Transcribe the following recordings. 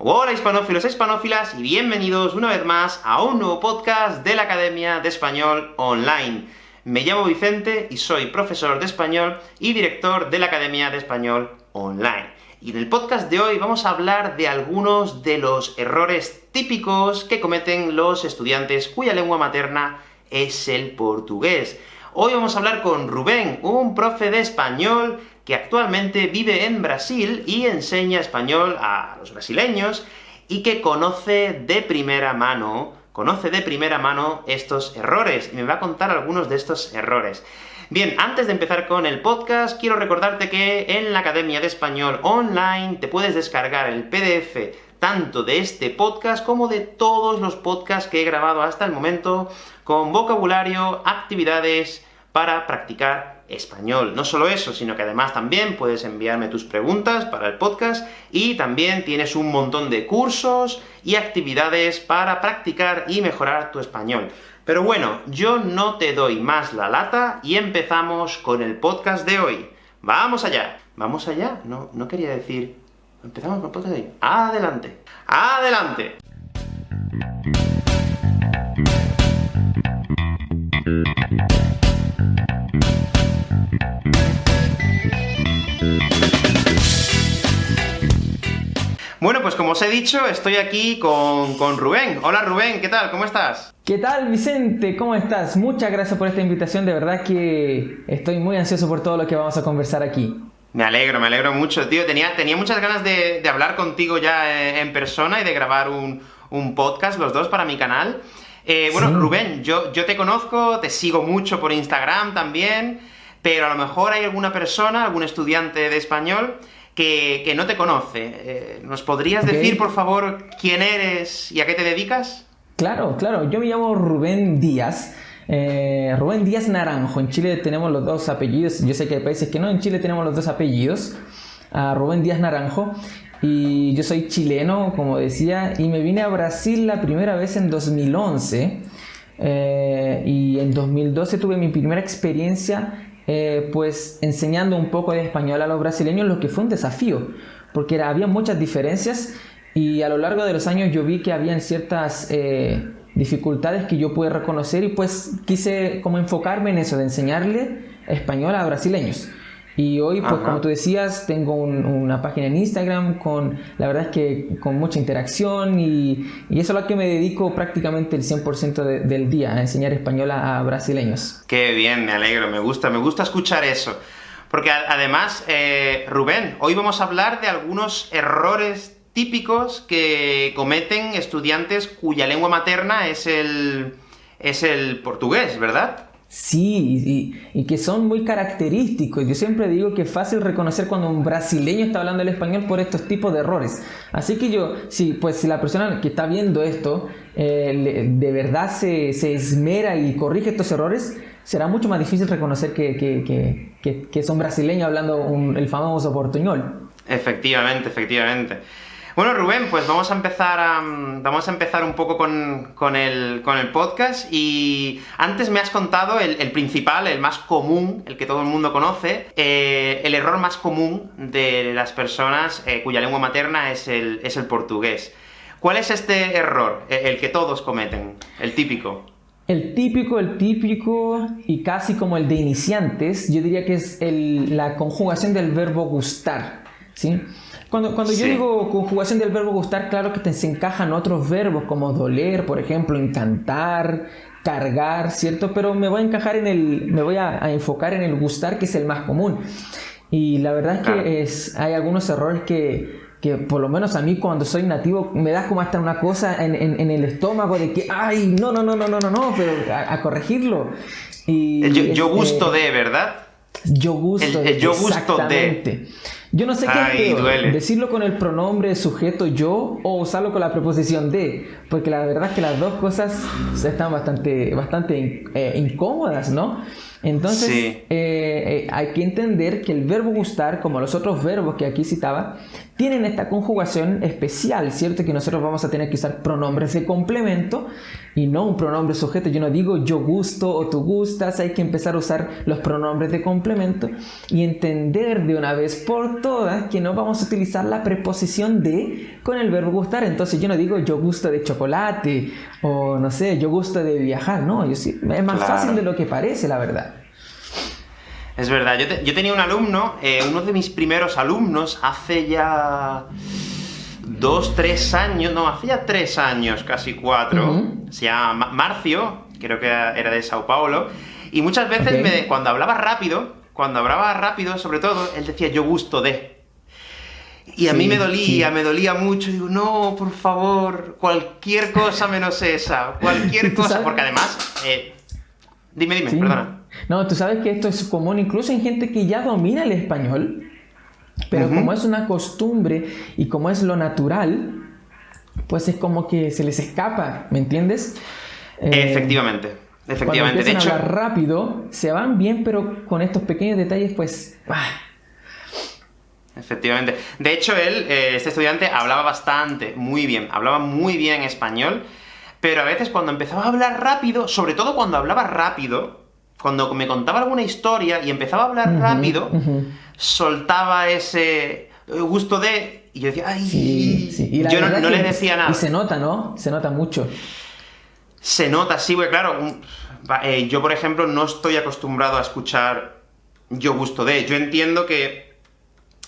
Hola hispanófilos e hispanófilas, y bienvenidos una vez más a un nuevo podcast de la Academia de Español Online. Me llamo Vicente y soy profesor de español y director de la Academia de Español Online. Y en el podcast de hoy vamos a hablar de algunos de los errores típicos que cometen los estudiantes cuya lengua materna es el portugués. Hoy vamos a hablar con Rubén, un profe de español que actualmente vive en Brasil y enseña español a los brasileños, y que conoce de primera mano, conoce de primera mano estos errores, y me va a contar algunos de estos errores. Bien, antes de empezar con el podcast, quiero recordarte que en la Academia de Español Online te puedes descargar el PDF tanto de este podcast como de todos los podcasts que he grabado hasta el momento, con vocabulario, actividades para practicar español. No solo eso, sino que además también puedes enviarme tus preguntas para el podcast, y también tienes un montón de cursos y actividades para practicar y mejorar tu español. Pero bueno, yo no te doy más la lata, y empezamos con el podcast de hoy. ¡Vamos allá! ¿Vamos allá? No, no quería decir... Empezamos con el podcast de hoy. ¡Adelante! ¡Adelante! Como os he dicho, estoy aquí con, Rubén. Hola Rubén, ¿qué tal? ¿Cómo estás? ¿Qué tal Vicente? ¿Cómo estás? Muchas gracias por esta invitación, de verdad que estoy muy ansioso por todo lo que vamos a conversar aquí. Me alegro, me alegro mucho, tío. Tenía, tenía muchas ganas de, hablar contigo ya eh, en persona y de grabar un, podcast, los dos, para mi canal. Eh, bueno, Rubén, yo, yo te conozco, te sigo mucho por Instagram también, pero a lo mejor hay alguna persona, algún estudiante de español, que, no te conoce. Eh, ¿Nos podrías decir, por favor, quién eres y a qué te dedicas? Claro, claro. Yo me llamo Rubén Díaz. Eh, Rubén Díaz Naranjo. En Chile tenemos los dos apellidos. Yo sé que hay países que no. En Chile tenemos los dos apellidos. Rubén Díaz Naranjo. Y yo soy chileno, como decía, y me vine a Brasil la primera vez en 2011. Eh, y en 2012 tuve mi primera experiencia eh, pues enseñando un poco de español a los brasileños, lo que fue un desafío, porque había muchas diferencias y a lo largo de los años yo vi que habían ciertas eh, dificultades que yo pude reconocer y pues quise como enfocarme en eso, de enseñarle español a brasileños. Y hoy, pues como tú decías, tengo una página en Instagram con, la verdad es que con mucha interacción y, y eso es lo que me dedico prácticamente el 100% del día, a enseñar español a, brasileños. Qué bien, me alegro, me gusta, me gusta escuchar eso. Porque además, eh, Rubén, hoy vamos a hablar de algunos errores típicos que cometen estudiantes cuya lengua materna es el, es el portugués, ¿verdad? Sí, y, que son muy característicos. Yo siempre digo que es fácil reconocer cuando un brasileño está hablando el español por estos tipos de errores. Así que yo, sí, pues si la persona que está viendo esto eh, de verdad se, esmera y corrige estos errores, será mucho más difícil reconocer que, que, que, que son brasileños hablando el famoso portuñol. Efectivamente, efectivamente. Bueno, Rubén, pues vamos a empezar vamos a empezar un poco con, el, podcast, y antes me has contado el, principal, el más común, el que todo el mundo conoce, eh, el error más común de las personas eh, cuya lengua materna es el, es el portugués. ¿Cuál es este error, e, el que todos cometen, el típico? El típico, el típico, y casi como el de iniciantes, yo diría que es la conjugación del verbo gustar, ¿sí? Cuando, cuando yo digo conjugación del verbo gustar, claro que te se encajan otros verbos como doler, por ejemplo, encantar, cargar, ¿cierto? Pero me voy a encajar en el, me voy a, enfocar en el gustar, que es el más común. Y la verdad es que es, hay algunos errores que, que por lo menos a mí cuando soy nativo me da como hasta una cosa en, en, el estómago de que, ay, no, no, no, no, no, no, no, pero a, corregirlo. Y, yo, yo gusto de, ¿verdad? Yo gusto de. yo gusto de. Yo no sé qué es peor, decirlo con el pronombre sujeto yo o usarlo con la preposición de, porque la verdad es que las dos cosas están bastante, bastante eh, incómodas, ¿no? Entonces, eh, eh, hay que entender que el verbo gustar, como los otros verbos que aquí citaba, tienen esta conjugación especial, ¿cierto? Que nosotros vamos a tener que usar pronombres de complemento y no un pronombre sujeto. Yo no digo yo gusto o tú gustas, hay que empezar a usar los pronombres de complemento y entender de una vez por todas que no vamos a utilizar la preposición de con el verbo gustar. Entonces yo no digo yo gusto de chocolate o no sé, yo gusto de viajar, no, yo sí, es más fácil de lo que parece, la verdad. Es verdad, yo, tenía un alumno, eh, uno de mis primeros alumnos, hace ya dos, tres años, no, hace ya tres años, casi cuatro, se llama Marcio, creo que era de Sao Paulo, y muchas veces cuando hablaba rápido, cuando hablaba rápido sobre todo, él decía yo gusto de. Y a mí me dolía, me dolía mucho, digo, no, por favor, cualquier cosa menos esa, cualquier cosa, porque además... Eh, dime, dime, perdona. No, tú sabes que esto es común incluso en gente que ya domina el español, pero como es una costumbre y como es lo natural, pues es como que se les escapa, ¿me entiendes? efectivamente, eh, efectivamente. de hecho, a hablar rápido, se van bien, pero con estos pequeños detalles, pues... Efectivamente. De hecho, él, eh, este estudiante, hablaba bastante, muy bien, hablaba muy bien español, pero a veces cuando empezaba a hablar rápido, sobre todo cuando hablaba rápido, cuando me contaba alguna historia y empezaba a hablar rápido, soltaba ese gusto de... Y yo decía, ¡ay! Y yo no, le decía nada. Y se nota, ¿no? Se nota mucho. Se nota, sí, porque claro, eh, yo por ejemplo no estoy acostumbrado a escuchar yo gusto de... Yo entiendo que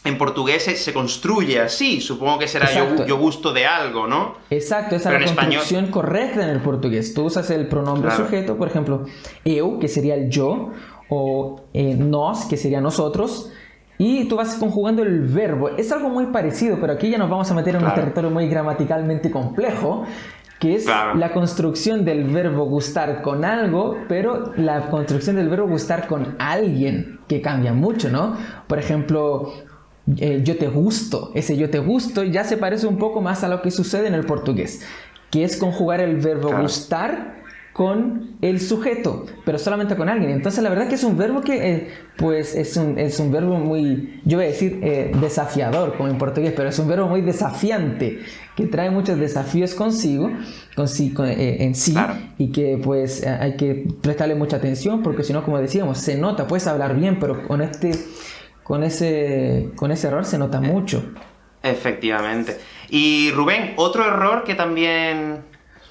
en portugués se, construye así, supongo que será yo, gusto de algo, ¿no? Exacto, esa es la construcción correcta en el portugués. Tú usas el pronombre sujeto, por ejemplo, eu, que sería el yo, o eh, nos, que sería nosotros, y tú vas conjugando el verbo. Es algo muy parecido, pero aquí ya nos vamos a meter en un territorio muy gramaticalmente complejo, que es la construcción del verbo gustar con algo, pero la construcción del verbo gustar con alguien, que cambia mucho, ¿no? Por ejemplo, eh, yo te gusto. Ese yo te gusto ya se parece un poco más a lo que sucede en el portugués, que es conjugar el verbo gustar con el sujeto, pero solamente con alguien. Entonces la verdad que es un verbo que eh, pues es un, es un, verbo muy, yo voy a decir eh, desafiador como en portugués, pero es un verbo muy desafiante, que trae muchos desafíos consigo, consigo en sí, y que pues hay que prestarle mucha atención, porque si no, como decíamos, se nota, puedes hablar bien, pero con este con ese, con ese error se nota eh, mucho. Efectivamente. Y Rubén, otro error que también...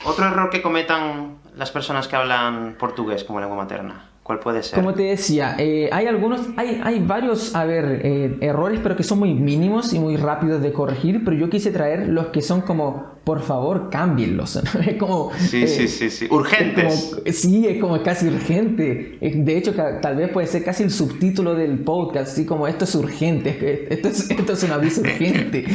Otro error que cometan las personas que hablan portugués como lengua materna. ¿Cuál puede ser? Como te decía, eh, hay algunos, hay, hay varios, a ver, eh, errores, pero que son muy mínimos y muy rápidos de corregir, pero yo quise traer los que son como, por favor, cámbienlos. es como... Sí, sí, eh, sí, sí. Urgentes. sí, es como casi urgente. De hecho, tal vez puede ser casi el subtítulo del podcast, así como esto es urgente, esto es, esto es un aviso urgente.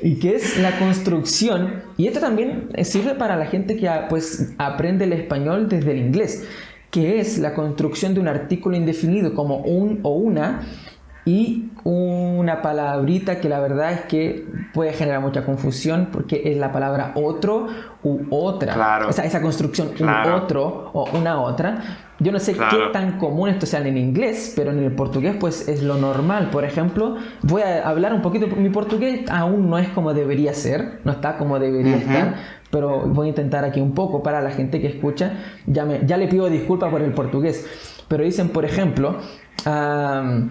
y que es la construcción, y esto también sirve para la gente que pues aprende el español desde el inglés que es la construcción de un artículo indefinido como un o una y una palabrita que la verdad es que puede generar mucha confusión porque es la palabra otro u otra. Claro. Esa, esa construcción un otro o una otra. Yo no sé qué tan común esto sea en inglés, pero en el portugués pues es lo normal. Por ejemplo, voy a hablar un poquito, mi portugués aún no es como debería ser, no está como debería estar, pero voy a intentar aquí un poco para la gente que escucha. Ya, me, ya le pido disculpas por el portugués, pero dicen, por ejemplo, um,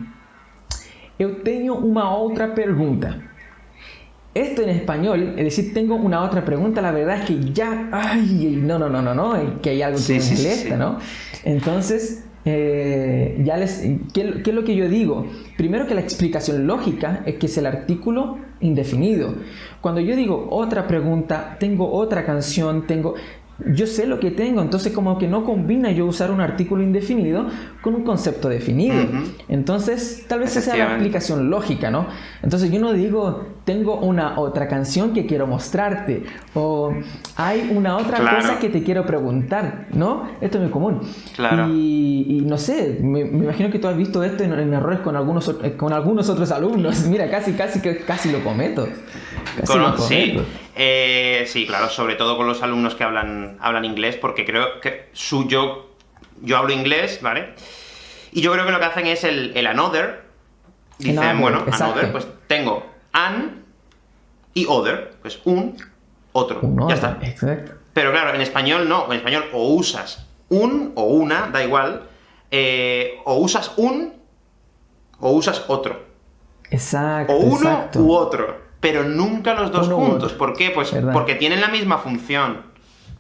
eu tenho uma outra pergunta. Esto en español, es decir, tengo una otra pregunta, la verdad es que ya, ay, no, no, no, no, no, que hay algo que me molesta, ¿no? Entonces, eh, ya les, ¿qué, ¿qué, es lo que yo digo? Primero que la explicación lógica es que es el artículo indefinido. Cuando yo digo otra pregunta, tengo otra canción, tengo yo sé lo que tengo, entonces como que no combina yo usar un artículo indefinido con un concepto definido. Entonces, tal vez esa sea la aplicación lógica, ¿no? Entonces yo no digo, tengo una otra canción que quiero mostrarte, o hay una otra cosa que te quiero preguntar, ¿no? Esto es muy común. Claro. Y, no sé, me, imagino que tú has visto esto en, errores con algunos, con algunos otros alumnos. Mira, casi, casi, casi lo cometo. Sí. Eh, sí, claro, sobre todo con los alumnos que hablan, hablan inglés, porque creo que su, yo, yo hablo inglés, ¿vale? Y yo creo que lo que hacen es el, el another. Dicen, bueno, another, pues tengo an y other, pues un, otro. Un ya está. Exacto. Pero claro, en español no. En español o usas un o una, da igual, eh, o usas un o usas otro. Exacto. O uno exacto. u otro. Pero nunca los dos Uno juntos. ¿Por qué? Pues Verdad. porque tienen la misma función.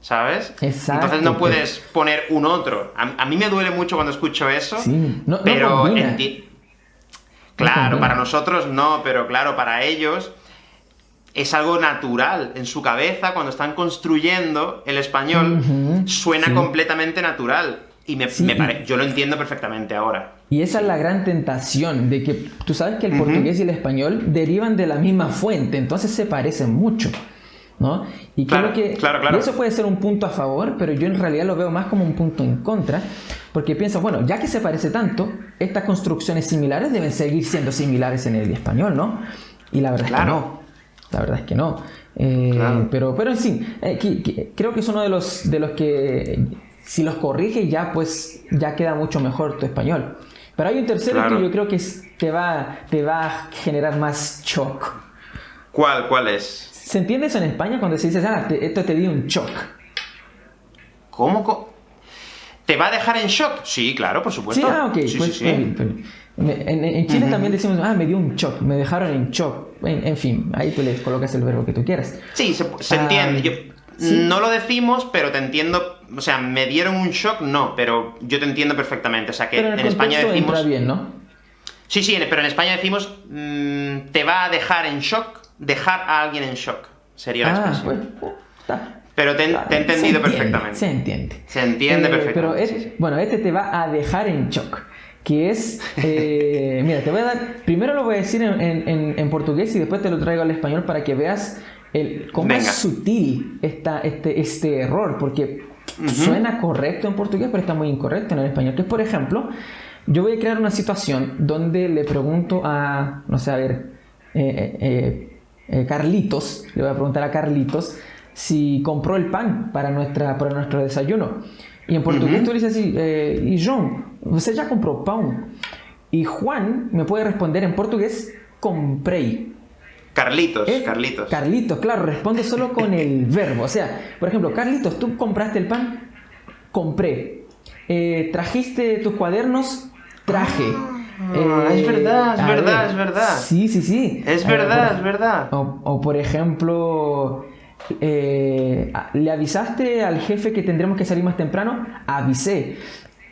¿Sabes? Exacto, Entonces no puedes poner un otro. A, a mí me duele mucho cuando escucho eso. Sí, no- pero enti- Claro, para nosotros no, pero claro, para ellos es algo natural en su cabeza cuando están construyendo el español, suena sí. completamente natural. Y me, Sí, me y- pare- yo lo entiendo perfectamente ahora. Y esa es la gran tentación de que tú sabes que el portugués y el español derivan de la misma fuente, entonces se parecen mucho. ¿no? Y Claro, creo que claro, claro. y eso puede ser un punto a favor, pero yo en realidad lo veo más como un punto en contra, porque pienso, bueno, ya que se parece tanto, estas construcciones similares deben seguir siendo similares en el español, ¿no? Y la verdad es que no. La verdad es que no. Eh, Claro. pero, pero en fin, eh, que- que- creo que es uno de los, de los que, si los corriges ya, pues ya queda mucho mejor tu español. Pero hay un tercero Claro. que yo creo que te va, te va a generar más shock. ¿Cuál, cuál es? ¿Se entiende eso en España cuando se dice, ah, te- esto te dio un shock? ¿Cómo? ¿Te va a dejar en shock? Sí, claro, por supuesto. Sí, ah, ok. Sí, pues, sí, sí. bien, pero- me- en, en Chile también decimos, ah, me dio un shock, me dejaron en shock. En, en fin, ahí tú le colocas el verbo que tú quieras. Sí, se, se Ah, entiende. Yo, sí. No lo decimos, pero te entiendo. O sea, me dieron un shock, no, pero yo te entiendo perfectamente. O sea, que Pero en España decimos. bien, ¿no? Sí, sí, pero en España decimos. mm, te va a dejar en shock, dejar a alguien en shock. Sería la Ah, expresión. pues, está. Pero te, te he entendido se perfectamente. Se entiende. Se entiende Eh, perfectamente. Pero sí, es- sí. bueno, este te va a dejar en shock. Que es. eh, mira, te voy a dar. Primero lo voy a decir en- en portugués y después te lo traigo al español para que veas el, cómo Venga. es sutil esta, este, este error. Porque suena correcto en portugués, pero está muy incorrecto en el español. Que es, por ejemplo, yo voy a crear una situación donde le pregunto a. No sé, a ver. eh, eh, eh, Carlitos, le voy a preguntar a Carlitos si compró el pan para, nuestra, para nuestro desayuno. Y en portugués tú le dices así, eh, y John, ¿usted ya compró pan? Y Juan me puede responder en portugués, compré. Carlitos, Eh, Carlitos. Carlitos, claro, responde solo con el verbo. O sea, por ejemplo, Carlitos, ¿tú compraste el pan? Compré. Eh, ¿Trajiste tus cuadernos? Traje. Ah, es verdad, es verdad, es verdad. Sí, sí, sí. es Eh, verdad, por- es verdad. o, o, por ejemplo, eh, ¿le avisaste al jefe que tendremos que salir más temprano? Avisé.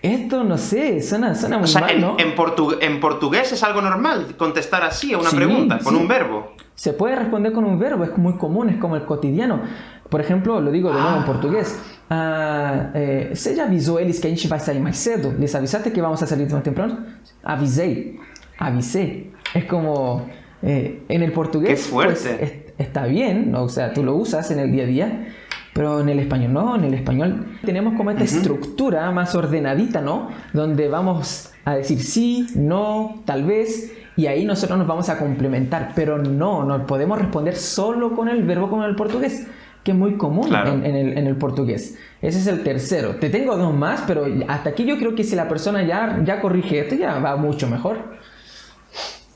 Esto no sé, suena, suena muy O sea, mal, en, ¿no? en portu- en portugués es algo normal contestar así a una Sí, pregunta, con sí. un verbo. Se puede responder con un verbo, es muy común, es como el cotidiano. Por ejemplo, lo digo de nuevo en portugués. Ah, eh, ¿Você já avisou eles que a gente vai sair mais cedo? ¿Les avisaste que vamos a salir más temprano? Avisei. Avisé. Es como... eh, en el portugués Qué fuerte. pues, es- está bien, ¿no? o sea, tú lo usas en el día a día, pero en el español no, en el español tenemos como esta estructura más ordenadita, ¿no? Donde vamos a decir sí, no, tal vez, y ahí nosotros nos vamos a complementar, pero no, no podemos responder solo con el verbo como en el portugués, que es muy común Claro. en, en el, en el portugués. Ese es el tercero. Te tengo dos más, pero hasta aquí yo creo que si la persona ya, ya corrige esto, ya va mucho mejor.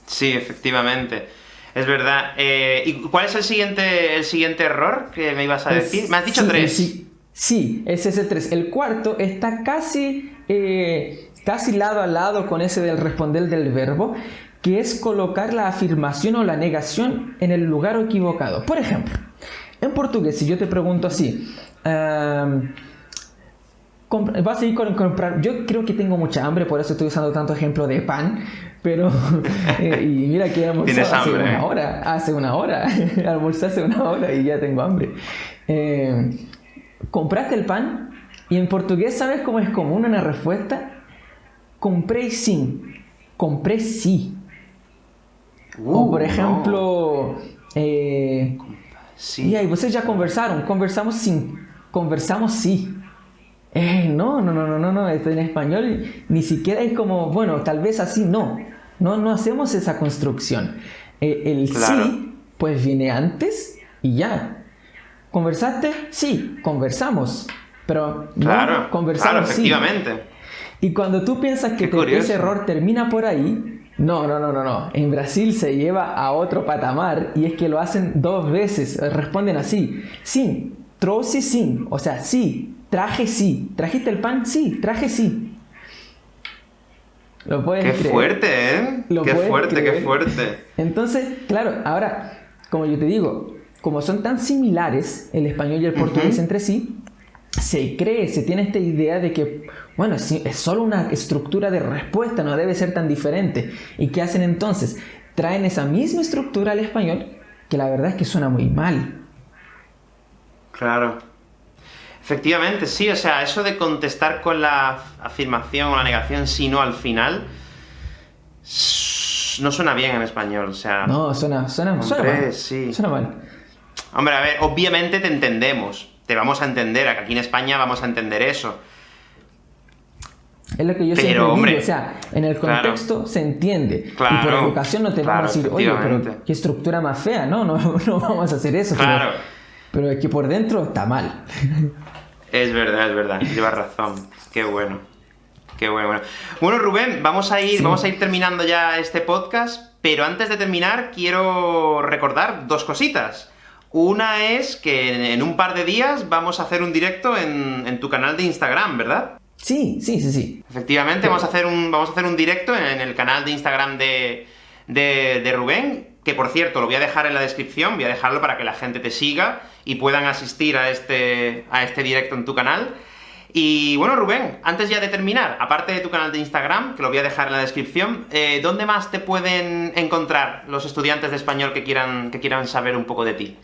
Sí, efectivamente. Es verdad. Eh, ¿Y cuál es el siguiente, el siguiente error que me ibas a decir? Me has dicho Sí, tres. Sí, sí, ese es el 3. El cuarto está casi, eh, casi lado a lado con ese del responder del verbo, que es colocar la afirmación o la negación en el lugar equivocado. Por ejemplo, en portugués, si yo te pregunto así, comp- vas a ir con comprar. Yo creo que tengo mucha hambre, por eso estoy usando tanto ejemplo de pan. Pero, eh, y mira que Tienes hace hambre, una hora, hace una hora, almorcé hace una hora y ya tengo hambre. Eh, ¿Compraste el pan? Y en portugués, ¿sabes cómo es común una respuesta? Compré sim. Compré sí. o Uh, por no. ejemplo, eh, Sí. e aí, vocês já conversaram? Conversamos sim. Conversamos sí. Eh, no, no, no, no, no, no. En español ni siquiera es como, bueno, tal vez así no. No, no hacemos esa construcción. Eh, el Claro. sí, pues viene antes y ya. ¿Conversaste? Sí, conversamos. Pero no, Claro, claro, conversamos sí. Y cuando tú piensas que te- ese error termina por ahí, No, no, no, no, no. En Brasil se lleva a otro patamar y es que lo hacen dos veces. Responden así. Sí, trouxe sí. O sea, sí, traje sí. ¿Trajiste el pan? Sí, traje sí. Lo puedes Qué fuerte, ¿eh? qué fuerte, qué fuerte. Entonces, claro, ahora, como yo te digo, como son tan similares el español y el portugués entre sí, se cree, se tiene esta idea de que, bueno, es solo una estructura de respuesta, no debe ser tan diferente. ¿Y qué hacen entonces? Traen esa misma estructura al español, que la verdad es que suena muy mal. Claro. Efectivamente, sí, o sea, eso de contestar con la afirmación o la negación, sino al final, no suena bien en español, o sea... No, suena, suena, suena mal. Sí. Suena mal. Hombre, a ver, obviamente te entendemos, te vamos a entender, aquí en España vamos a entender eso. Es lo que yo siempre digo, o sea, en el contexto se entiende. y por educación no te vamos a decir, oye, pero qué estructura más fea, no, no, no vamos a hacer eso. Claro. Pero, es que por dentro está mal. Es verdad, es verdad, llevas razón. Qué bueno. Qué bueno, bueno. Bueno, Rubén, vamos a ir, vamos a ir terminando ya este podcast, pero antes de terminar, quiero recordar dos cositas. Una es que en un par de días vamos a hacer un directo en, tu canal de Instagram, ¿verdad? Sí, sí, sí, sí. Efectivamente, vamos, a hacer un, vamos a hacer un directo en, el canal de Instagram de, de, de Rubén, que por cierto, lo voy a dejar en la descripción, voy a dejarlo para que la gente te siga y puedan asistir a este, a este directo en tu canal. Y bueno, Rubén, antes ya de terminar, aparte de tu canal de Instagram, que lo voy a dejar en la descripción, eh, ¿dónde más te pueden encontrar los estudiantes de español que quieran, que quieran saber un poco de ti?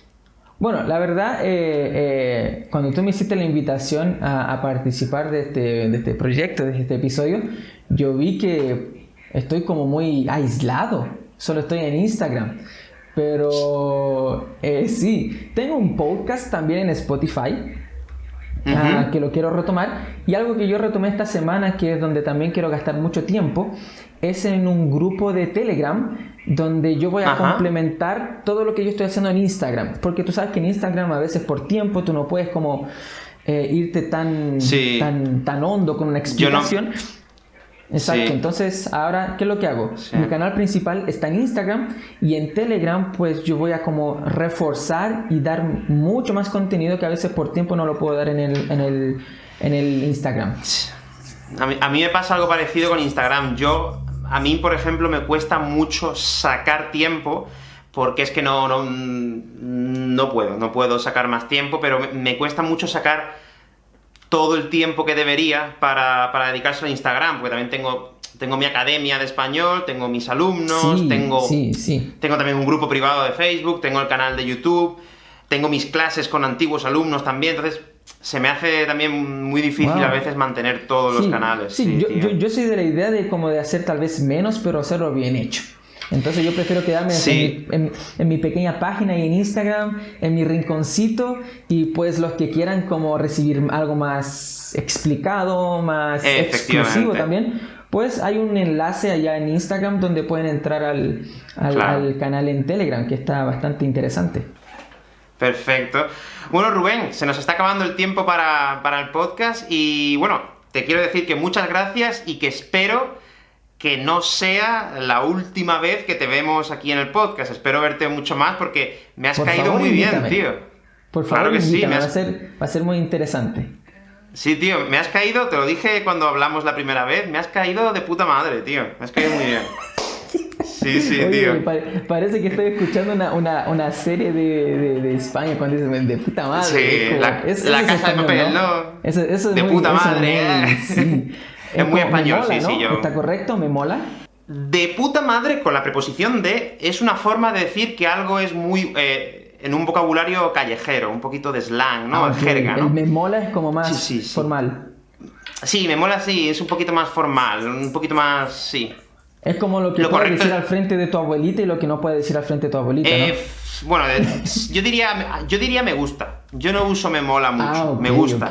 Bueno, la verdad, eh, eh, cuando tú me hiciste la invitación a, participar de este, de este, proyecto, de este episodio, yo vi que estoy como muy aislado, solo estoy en Instagram. Pero eh, sí, tengo un podcast también en Spotify, ah, que lo quiero retomar. Y algo que yo retomé esta semana, que es donde también quiero gastar mucho tiempo, es en un grupo de Telegram donde yo voy a complementar todo lo que yo estoy haciendo en Instagram. Porque tú sabes que en Instagram a veces por tiempo tú no puedes como eh, irte tan, tan, tan hondo con una explicación. Exacto, entonces ahora, ¿qué es lo que hago? Mi canal principal está en Instagram y en Telegram pues yo voy a como reforzar y dar mucho más contenido que a veces por tiempo no lo puedo dar en el, en el, en el Instagram. A mí, a mí me pasa algo parecido con Instagram. Yo a mí, por ejemplo, me cuesta mucho sacar tiempo, porque es que no, no, no puedo, no puedo sacar más tiempo, pero me, cuesta mucho sacar todo el tiempo que debería para, para dedicarse a Instagram, porque también tengo, tengo mi academia de español, tengo mis alumnos, tengo, tengo también un grupo privado de Facebook, tengo el canal de YouTube, tengo mis clases con antiguos alumnos también, entonces se me hace también muy difícil a veces mantener todos los canales. Sí, yo, soy de la idea de como de hacer tal vez menos, pero hacerlo bien hecho. Entonces yo prefiero quedarme en, mi, pequeña página y en Instagram, en mi rinconcito, y pues los que quieran como recibir algo más explicado, más exclusivo también, pues hay un enlace allá en Instagram donde pueden entrar al, al canal en Telegram, que está bastante interesante. Perfecto. Bueno, Rubén, se nos está acabando el tiempo para, el podcast y bueno, te quiero decir que muchas gracias y que espero que no sea la última vez que te vemos aquí en el podcast. Espero verte mucho más porque me has caído muy bien, tío. Por favor, claro que sí, va, a ser, va a ser muy interesante. Sí, tío, me has caído, te lo dije cuando hablamos la primera vez, me has caído de puta madre, tío. Me has caído muy bien. Sí, sí, tío. parece que estoy escuchando una, una, una serie de, de, de, España cuando dicen de puta madre. Sí, la, casa de papel, ¿no? Eso, eso de puta madre. ¿eh? sí. es, muy español, sí, sí, yo. ¿Está correcto? ¿Me mola? De puta madre, con la preposición de, es una forma de decir que algo es muy... Eh, en un vocabulario callejero, un poquito de slang, ¿no? Ah, jerga, ¿no? El me mola es como más formal. Sí, me mola sí, es un poquito más formal, un poquito más... sí. Es como lo que puedes decir al frente de tu abuelita y lo que no puedes decir al frente de tu abuelita, ¿no? Eh, bueno, yo diría, yo diría me gusta. Yo no uso me mola mucho, ah, me gusta.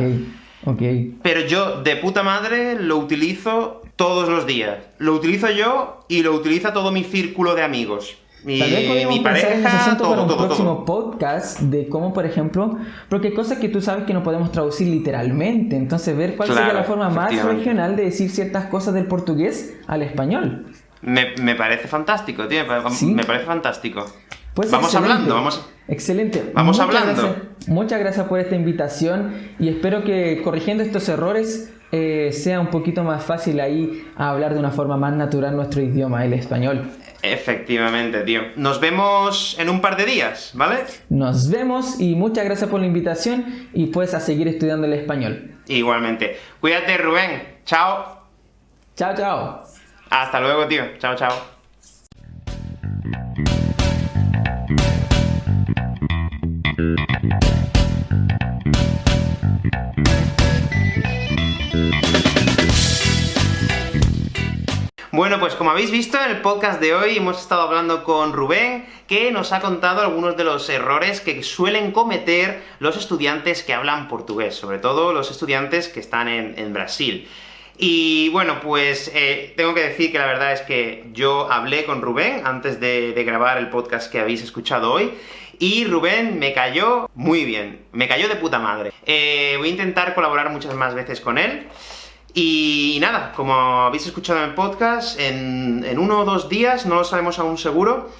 Okay, Pero yo, de puta madre, lo utilizo todos los días. Lo utilizo yo y lo utiliza todo mi círculo de amigos. Mi, Tal vez mi pareja, todo, para un todo, próximo podcast de cómo, por ejemplo, porque hay cosas que tú sabes que no podemos traducir literalmente, entonces ver cuál sería la forma más regional de decir ciertas cosas del portugués al español. Me, me parece fantástico, tío, me, ¿Sí? me parece fantástico. Pues vamos excelente. hablando, vamos... Excelente. Vamos Muchas hablando. gracias- muchas gracias por esta invitación y espero que corrigiendo estos errores eh, sea un poquito más fácil ahí hablar de una forma más natural nuestro idioma, el español. Efectivamente, tío. Nos vemos en un par de días, ¿vale? Nos vemos y muchas gracias por la invitación y pues a seguir estudiando el español. Igualmente. Cuídate, Rubén. Chao. Chao, chao. Hasta luego, tío. Chao, chao. Bueno, pues como habéis visto en el podcast de hoy hemos estado hablando con Rubén, que nos ha contado algunos de los errores que suelen cometer los estudiantes que hablan portugués, sobre todo los estudiantes que están en, en Brasil. Y bueno, pues eh, tengo que decir que la verdad es que yo hablé con Rubén antes de, grabar el podcast que habéis escuchado hoy, y Rubén me cayó muy bien, me cayó de puta madre. Eh, voy a intentar colaborar muchas más veces con él, y nada, como habéis escuchado en el podcast, en, en uno o dos días, no lo sabemos aún seguro,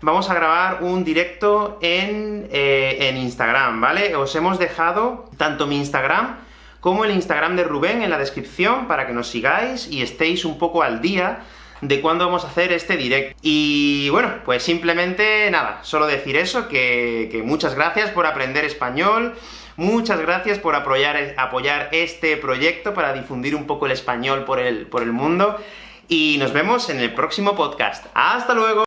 vamos a grabar un directo en, eh, en Instagram, ¿vale? Os hemos dejado tanto mi Instagram como el Instagram de Rubén en la descripción para que nos sigáis y estéis un poco al día de cuándo vamos a hacer este directo. Y bueno, pues simplemente nada, solo decir eso, que, que muchas gracias por aprender español, muchas gracias por apoyar, apoyar este proyecto para difundir un poco el español por el, por el mundo, y nos vemos en el próximo podcast. ¡Hasta luego!